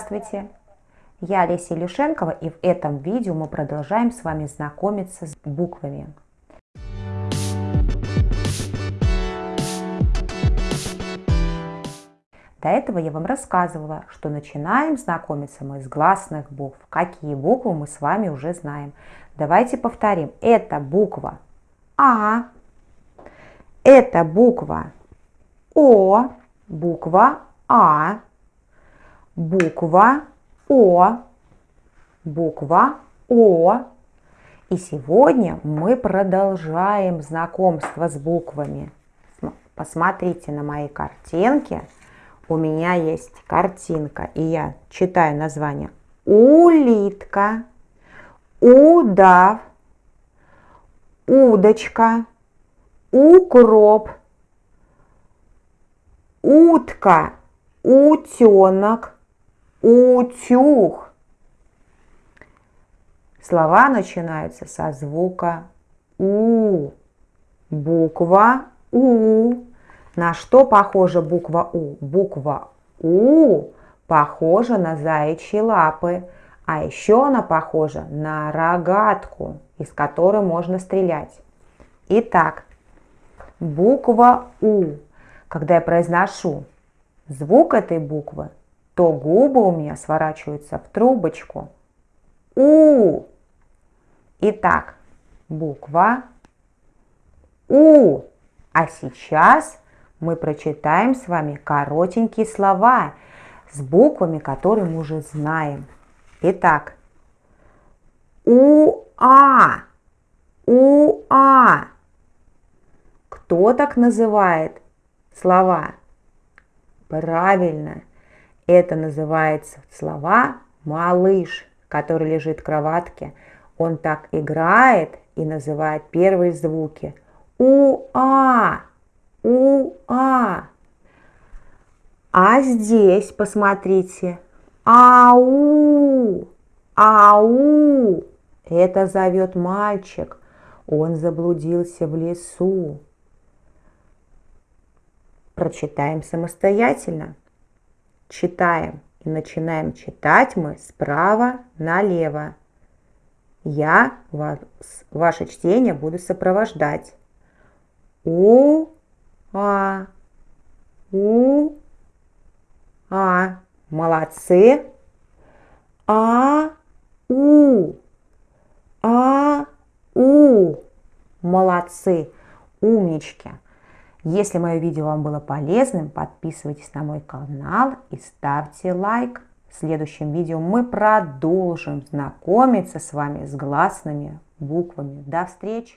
Здравствуйте! Я Олеся Илюшенкова и в этом видео мы продолжаем с вами знакомиться с буквами. До этого я вам рассказывала, что начинаем знакомиться мы с гласных букв. Какие буквы мы с вами уже знаем. Давайте повторим. Это буква А, это буква О, буква А, буква О, буква О. И сегодня мы продолжаем знакомство с буквами. Посмотрите на мои картинки. У меня есть картинка, и я читаю название. Улитка, удав, удочка, укроп, утка, утенок, утюг. Слова начинаются со звука У. Буква У. На что похожа буква У? Буква У похожа на заячьи лапы, а еще она похожа на рогатку, из которой можно стрелять. Итак, буква У. Когда я произношу звук этой буквы, то губы у меня сворачиваются в трубочку. У. Итак, буква У. А сейчас мы прочитаем с вами коротенькие слова с буквами, которые мы уже знаем. Итак, У-А. У-А. Кто так называет слова? Правильно, это называется слова малыш, который лежит в кроватке. Он так играет и называет первые звуки. У-а, у-а. А здесь, посмотрите, ау, ау. Это зовет мальчик. Он заблудился в лесу. Прочитаем самостоятельно. Читаем и начинаем читать мы справа налево. Я вас, ваше чтение буду сопровождать. У, а, у, а. Молодцы. А, у, а, у. Молодцы. Умнички. Если мое видео вам было полезным, подписывайтесь на мой канал и ставьте лайк. В следующем видео мы продолжим знакомиться с вами с гласными буквами. До встречи!